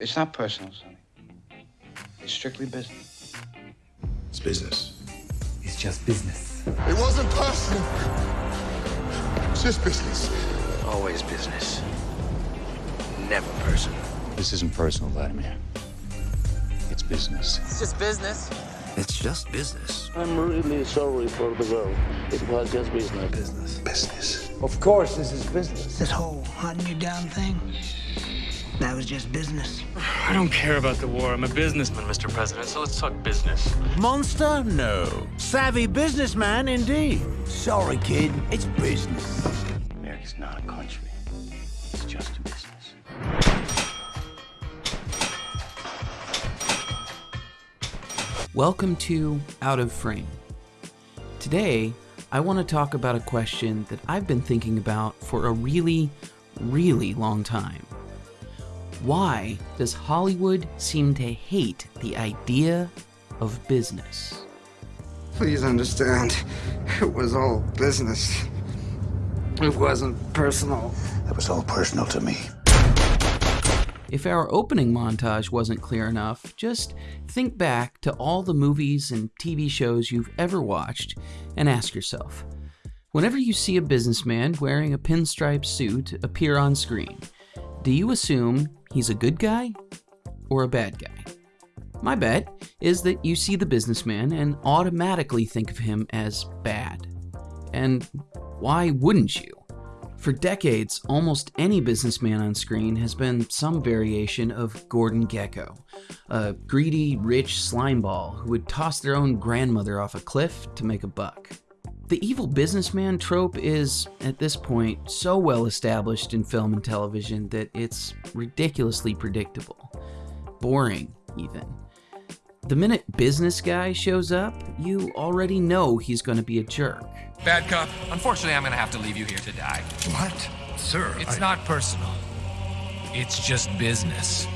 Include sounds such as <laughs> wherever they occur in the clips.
It's not personal, Sonny. It's strictly business. It's business. It's just business. It wasn't personal. It's just business. Always business. Never personal. This isn't personal, Vladimir. It's business. It's just business. It's just business. I'm really sorry for the girl. It was just business. Business. Business. Of course, this is business. This whole hunting you down thing, that was just business. I don't care about the war. I'm a businessman, Mr. President, so let's talk business. Monster? No. Savvy businessman, indeed. Sorry, kid. It's business. America's not a country. It's just a business. Welcome to Out of Frame. Today, I want to talk about a question that I've been thinking about for a really, really long time. Why does Hollywood seem to hate the idea of business? Please understand, it was all business. It wasn't personal. It was all personal to me. If our opening montage wasn't clear enough, just think back to all the movies and TV shows you've ever watched and ask yourself whenever you see a businessman wearing a pinstripe suit appear on screen, do you assume he's a good guy or a bad guy? My bet is that you see the businessman and automatically think of him as bad. And why wouldn't you? For decades, almost any businessman on screen has been some variation of Gordon Gekko, a greedy, rich slimeball who would toss their own grandmother off a cliff to make a buck. The evil businessman trope is, at this point, so well established in film and television that it's ridiculously predictable. Boring, even. The minute business guy shows up, you already know he's going to be a jerk. Bad cop. Unfortunately, I'm gonna have to leave you here to die. What? Sir, It's I- not personal. It's just business.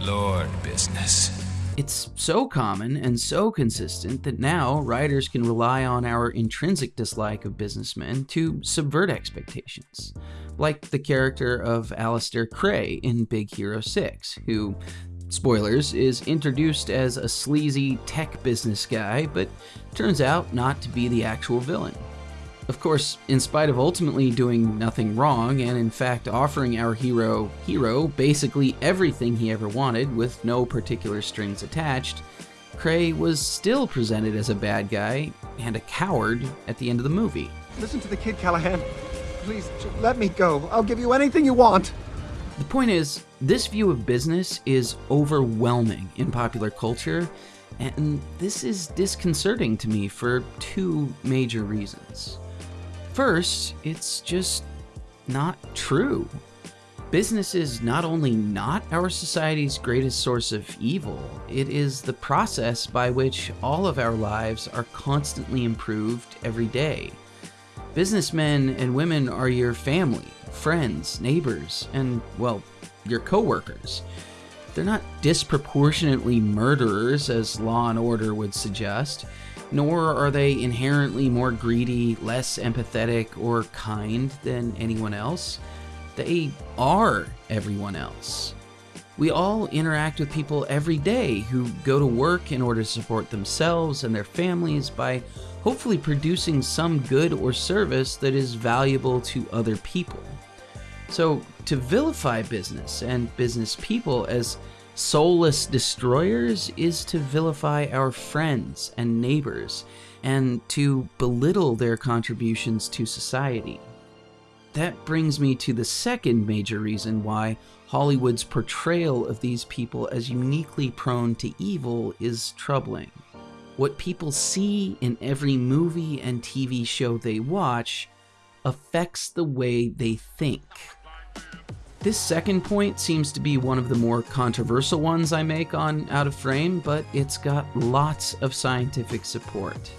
Lord business. It's so common and so consistent that now writers can rely on our intrinsic dislike of businessmen to subvert expectations. Like the character of Alistair Krei in Big Hero 6, who, spoilers, is introduced as a sleazy tech business guy, but turns out not to be the actual villain. Of course, in spite of ultimately doing nothing wrong and in fact offering our hero hero basically everything he ever wanted with no particular strings attached, Krei was still presented as a bad guy and a coward at the end of the movie. Listen to the kid, Callahan. Please, let me go. I'll give you anything you want. The point is, this view of business is overwhelming in popular culture, and this is disconcerting to me for two major reasons. First, it's just not true. Business is not only not our society's greatest source of evil, it is the process by which all of our lives are constantly improved every day. Businessmen and women are your family, friends, neighbors, and, well, your coworkers. They're not disproportionately murderers, as Law and Order would suggest, nor are they inherently more greedy, less empathetic, or kind than anyone else. They are everyone else. We all interact with people every day who go to work in order to support themselves and their families by hopefully producing some good or service that is valuable to other people. So, to vilify business and business people as soulless destroyers is to vilify our friends and neighbors and to belittle their contributions to society. That brings me to the second major reason why Hollywood's portrayal of these people as uniquely prone to evil is troubling. What people see in every movie and TV show they watch affects the way they think. This second point seems to be one of the more controversial ones I make on Out of Frame, but it's got lots of scientific support.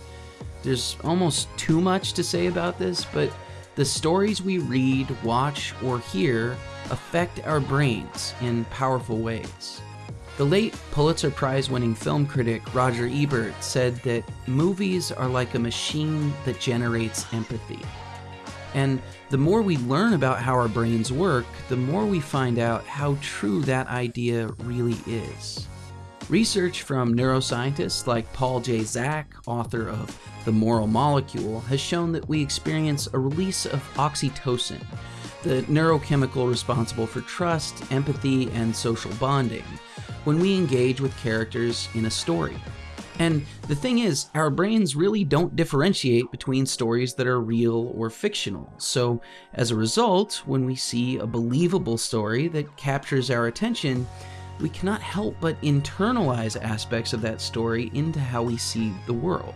There's almost too much to say about this, but the stories we read, watch, or hear affect our brains in powerful ways. The late Pulitzer Prize winning film critic Roger Ebert said that movies are like a machine that generates empathy. And the more we learn about how our brains work, the more we find out how true that idea really is. Research from neuroscientists like Paul J. Zak, author of The Moral Molecule, has shown that we experience a release of oxytocin, the neurochemical responsible for trust, empathy, and social bonding, when we engage with characters in a story. And the thing is, our brains really don't differentiate between stories that are real or fictional. So, as a result, when we see a believable story that captures our attention, we cannot help but internalize aspects of that story into how we see the world.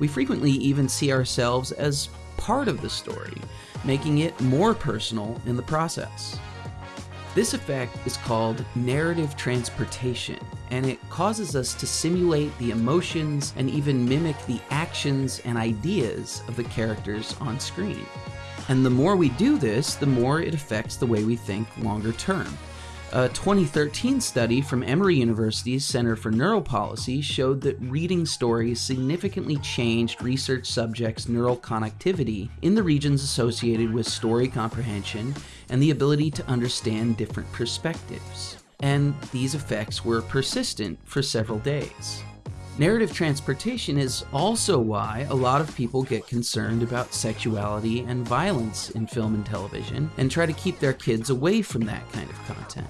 We frequently even see ourselves as part of the story, making it more personal in the process. This effect is called narrative transportation, and it causes us to simulate the emotions and even mimic the actions and ideas of the characters on screen. And the more we do this, the more it affects the way we think longer term. A 2013 study from Emory University's Center for Neuropolicy showed that reading stories significantly changed research subjects' neural connectivity in the regions associated with story comprehension and the ability to understand different perspectives. And these effects were persistent for several days. Narrative transportation is also why a lot of people get concerned about sexuality and violence in film and television and try to keep their kids away from that kind of content.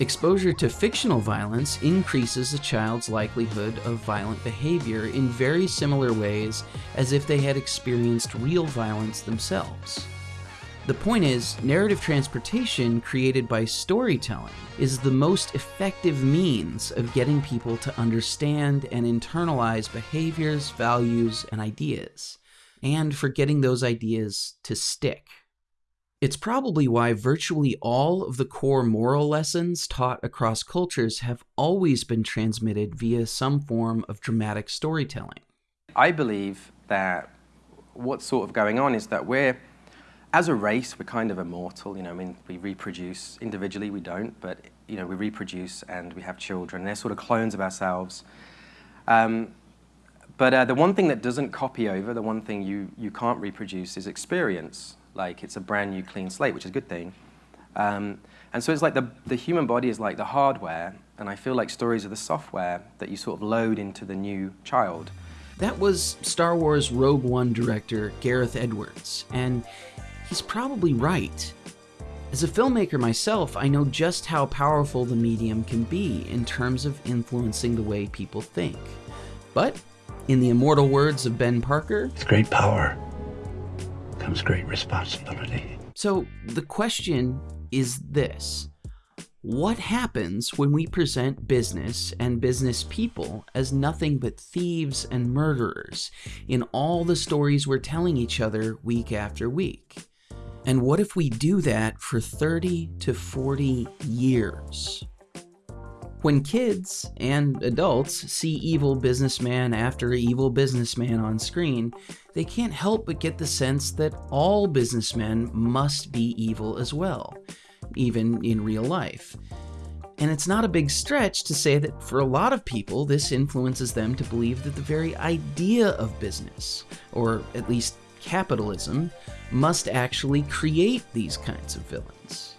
Exposure to fictional violence increases a child's likelihood of violent behavior in very similar ways as if they had experienced real violence themselves. The point is, narrative transportation created by storytelling is the most effective means of getting people to understand and internalize behaviors, values, and ideas, and for getting those ideas to stick. It's probably why virtually all of the core moral lessons taught across cultures have always been transmitted via some form of dramatic storytelling. I believe that what's sort of going on is that we're as a race, we're kind of immortal. You know, I mean, we reproduce individually. We don't, but you know, we reproduce and we have children. They're sort of clones of ourselves. Um, but uh, the one thing that doesn't copy over, the one thing you you can't reproduce, is experience. Like it's a brand new clean slate, which is a good thing. Um, and so it's like the the human body is like the hardware, and I feel like stories are the software that you sort of load into the new child. That was Star Wars Rogue One director Gareth Edwards, and he's probably right. As a filmmaker myself, I know just how powerful the medium can be in terms of influencing the way people think. But, in the immortal words of Ben Parker, with great power comes great responsibility. So, the question is this What happens when we present business and business people as nothing but thieves and murderers in all the stories we're telling each other week after week? And what if we do that for 30 to 40 years? When kids and adults see evil businessman after evil businessman on screen, they can't help but get the sense that all businessmen must be evil as well, even in real life. And it's not a big stretch to say that for a lot of people, this influences them to believe that the very idea of business, or at least capitalism, must actually create these kinds of villains.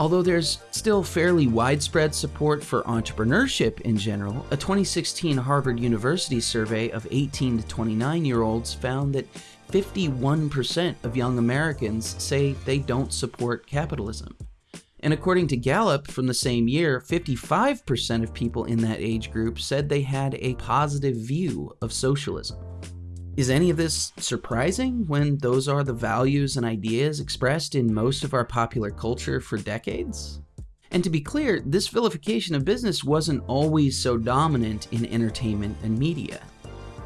Although there's still fairly widespread support for entrepreneurship in general, a 2016 Harvard University survey of 18 to 29 year olds found that 51% of young Americans say they don't support capitalism. And according to Gallup from the same year, 55% of people in that age group said they had a positive view of socialism. Is any of this surprising when those are the values and ideas expressed in most of our popular culture for decades? And to be clear, this vilification of business wasn't always so dominant in entertainment and media.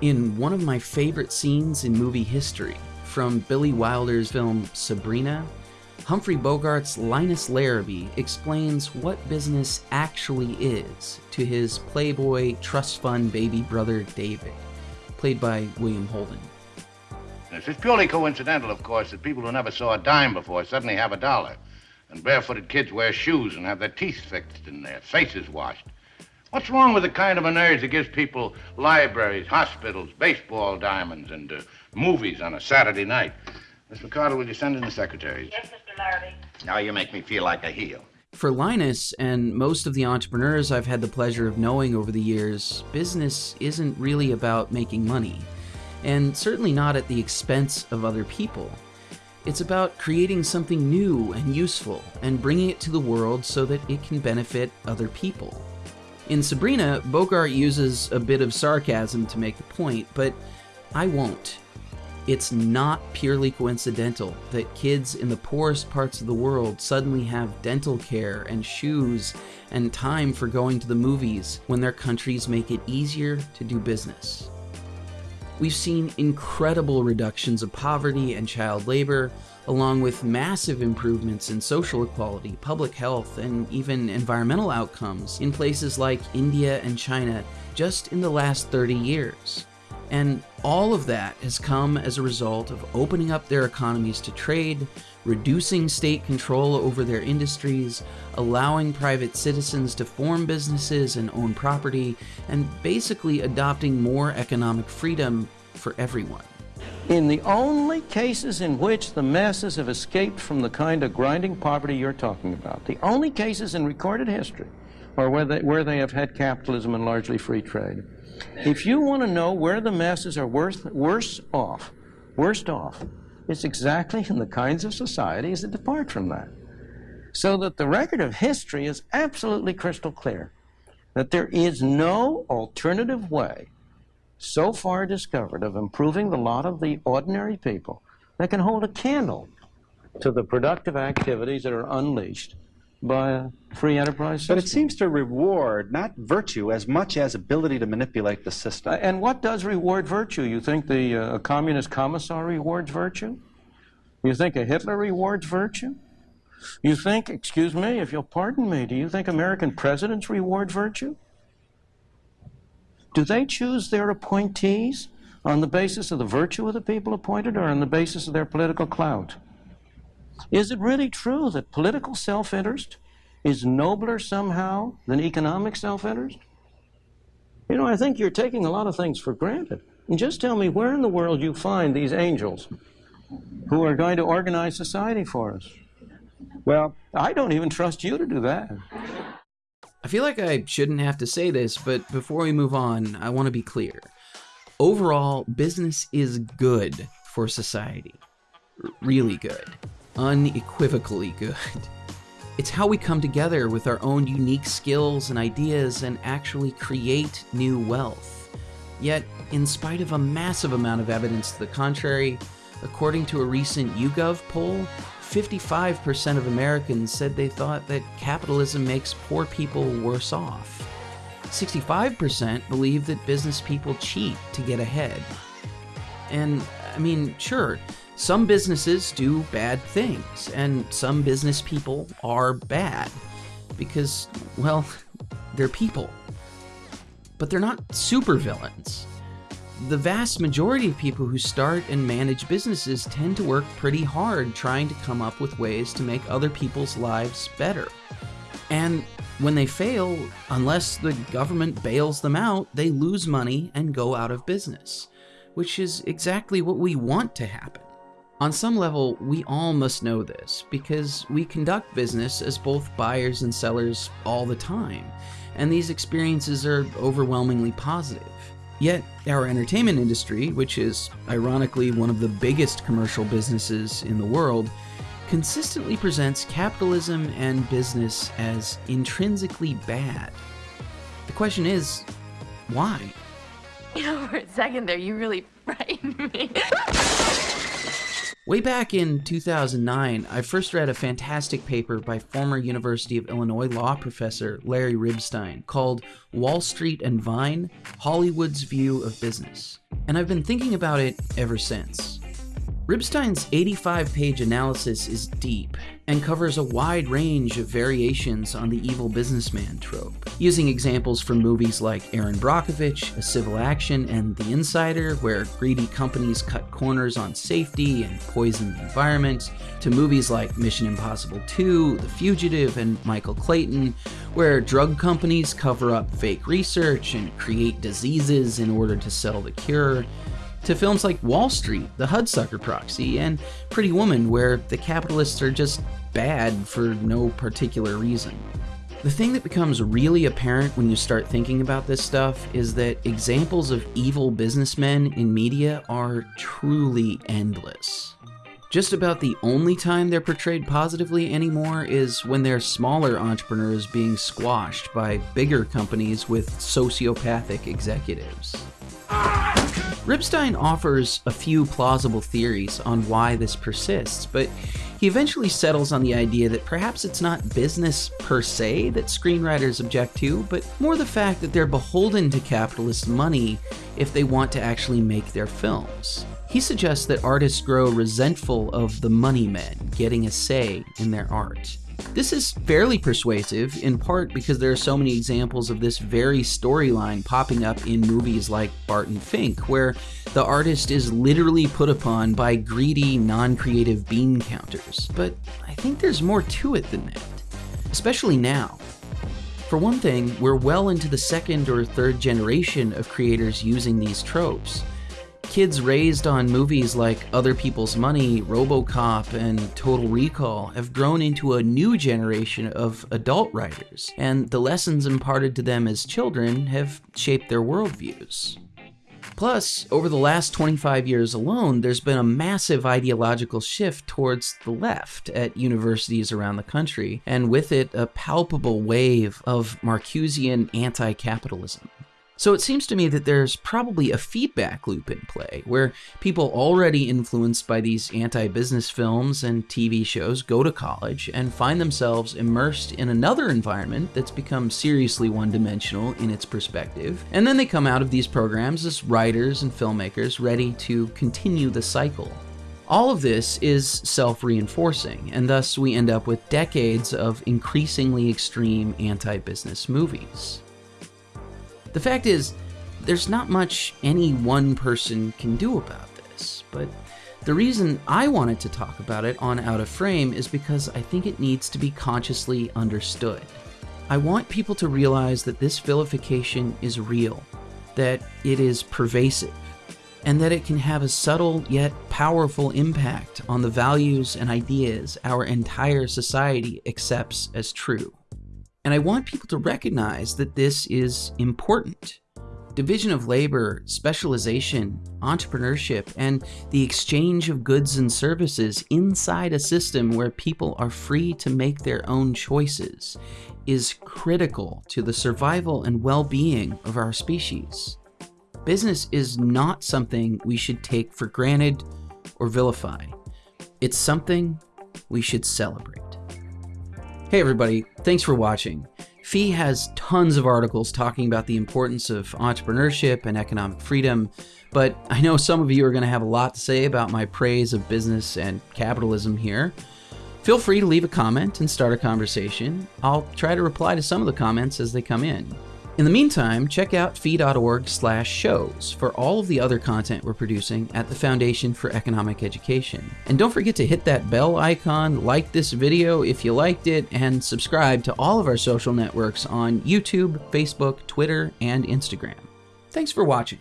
In one of my favorite scenes in movie history, from Billy Wilder's film Sabrina, Humphrey Bogart's Linus Larrabee explains what business actually is to his playboy trust fund baby brother David played by William Holden. Yes, it's purely coincidental, of course, that people who never saw a dime before suddenly have a dollar. And barefooted kids wear shoes and have their teeth fixed and their faces washed. What's wrong with the kind of an urge that gives people libraries, hospitals, baseball diamonds, and uh, movies on a Saturday night? Miss McCardle, will you send in the secretaries? Yes, Mr. Larrabee. Now you make me feel like a heel. For Linus and most of the entrepreneurs I've had the pleasure of knowing over the years, business isn't really about making money, and certainly not at the expense of other people. It's about creating something new and useful and bringing it to the world so that it can benefit other people. In Sabrina, Bogart uses a bit of sarcasm to make the point, but I won't. It's not purely coincidental that kids in the poorest parts of the world suddenly have dental care and shoes and time for going to the movies when their countries make it easier to do business. We've seen incredible reductions of poverty and child labor, along with massive improvements in social equality, public health, and even environmental outcomes in places like India and China just in the last 30 years. And all of that has come as a result of opening up their economies to trade, reducing state control over their industries, allowing private citizens to form businesses and own property, and basically adopting more economic freedom for everyone. In the only cases in which the masses have escaped from the kind of grinding poverty you're talking about, the only cases in recorded history are where they, where they have had capitalism and largely free trade. If you want to know where the masses are worse, worse off, worst off, it's exactly in the kinds of societies that depart from that. So that the record of history is absolutely crystal clear that there is no alternative way so far discovered of improving the lot of the ordinary people that can hold a candle to the productive activities that are unleashed by a free enterprise system. But it seems to reward not virtue as much as ability to manipulate the system. And what does reward virtue? You think the uh, communist commissar rewards virtue? You think a Hitler rewards virtue? You think, excuse me, if you'll pardon me, do you think American presidents reward virtue? Do they choose their appointees on the basis of the virtue of the people appointed or on the basis of their political clout? Is it really true that political self-interest is nobler somehow than economic self-interest? You know, I think you're taking a lot of things for granted. And just tell me where in the world you find these angels who are going to organize society for us. Well, I don't even trust you to do that. I feel like I shouldn't have to say this, but before we move on, I want to be clear. Overall, business is good for society. R really good. Unequivocally good. It's how we come together with our own unique skills and ideas and actually create new wealth. Yet, in spite of a massive amount of evidence to the contrary, according to a recent YouGov poll, 55% of Americans said they thought that capitalism makes poor people worse off. 65% believe that business people cheat to get ahead. And, I mean, sure, some businesses do bad things, and some business people are bad. Because, well, <laughs> they're people. But they're not supervillains the vast majority of people who start and manage businesses tend to work pretty hard trying to come up with ways to make other people's lives better. And when they fail, unless the government bails them out, they lose money and go out of business, which is exactly what we want to happen. On some level, we all must know this because we conduct business as both buyers and sellers all the time, and these experiences are overwhelmingly positive. Yet, our entertainment industry, which is ironically one of the biggest commercial businesses in the world, consistently presents capitalism and business as intrinsically bad. The question is, why? You know, for a second there, you really frightened me. <laughs> Way back in 2009, I first read a fantastic paper by former University of Illinois law professor Larry Ribstein called Wall Street and Vine Hollywood's View of Business. And I've been thinking about it ever since. Ribstein's 85 page analysis is deep and covers a wide range of variations on the evil businessman trope, using examples from movies like Erin Brockovich, A Civil Action, and The Insider, where greedy companies cut corners on safety and poison the environment, to movies like Mission Impossible 2, The Fugitive, and Michael Clayton, where drug companies cover up fake research and create diseases in order to sell the cure to films like Wall Street, The Hudsucker Proxy, and Pretty Woman, where the capitalists are just bad for no particular reason. The thing that becomes really apparent when you start thinking about this stuff is that examples of evil businessmen in media are truly endless. Just about the only time they're portrayed positively anymore is when they're smaller entrepreneurs being squashed by bigger companies with sociopathic executives. Ribstein offers a few plausible theories on why this persists, but he eventually settles on the idea that perhaps it's not business per se that screenwriters object to, but more the fact that they're beholden to capitalist money if they want to actually make their films. He suggests that artists grow resentful of the money men getting a say in their art. This is fairly persuasive, in part because there are so many examples of this very storyline popping up in movies like Barton Fink, where the artist is literally put upon by greedy, non creative bean counters. But I think there's more to it than that, especially now. For one thing, we're well into the second or third generation of creators using these tropes. Kids raised on movies like Other People's Money, Robocop, and Total Recall have grown into a new generation of adult writers, and the lessons imparted to them as children have shaped their worldviews. Plus, over the last 25 years alone, there's been a massive ideological shift towards the left at universities around the country, and with it, a palpable wave of Marcusian anti capitalism. So it seems to me that there's probably a feedback loop in play, where people already influenced by these anti business films and TV shows go to college and find themselves immersed in another environment that's become seriously one dimensional in its perspective. And then they come out of these programs as writers and filmmakers ready to continue the cycle. All of this is self reinforcing, and thus we end up with decades of increasingly extreme anti business movies. The fact is, there's not much any one person can do about this, but the reason I wanted to talk about it on Out of Frame is because I think it needs to be consciously understood. I want people to realize that this vilification is real, that it is pervasive, and that it can have a subtle yet powerful impact on the values and ideas our entire society accepts as true. And I want people to recognize that this is important. Division of labor, specialization, entrepreneurship, and the exchange of goods and services inside a system where people are free to make their own choices is critical to the survival and well being of our species. Business is not something we should take for granted or vilify, it's something we should celebrate. Hey everybody, thanks for watching. FEE has tons of articles talking about the importance of entrepreneurship and economic freedom, but I know some of you are going to have a lot to say about my praise of business and capitalism here. Feel free to leave a comment and start a conversation. I'll try to reply to some of the comments as they come in. In the meantime, check out fee.org slash shows for all of the other content we're producing at the Foundation for Economic Education. And don't forget to hit that bell icon, like this video if you liked it, and subscribe to all of our social networks on YouTube, Facebook, Twitter, and Instagram. Thanks for watching.